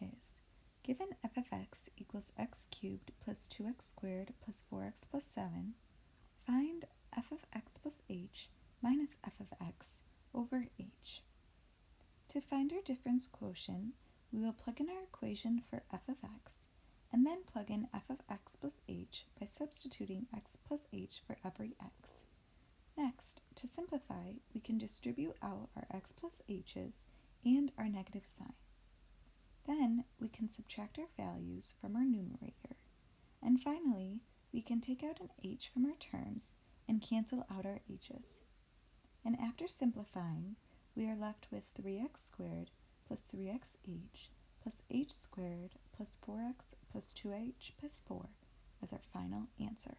is, given f of x equals x cubed plus 2x squared plus 4x plus 7, find f of x plus h minus f of x over h. To find our difference quotient, we will plug in our equation for f of x and then plug in f of x plus h by substituting x plus h for every x. Next, to simplify, we can distribute out our x plus h's and our negative sign. Can subtract our values from our numerator. And finally, we can take out an h from our terms and cancel out our h's. And after simplifying, we are left with 3x squared plus 3xh plus h squared plus 4x plus 2h plus 4 as our final answer.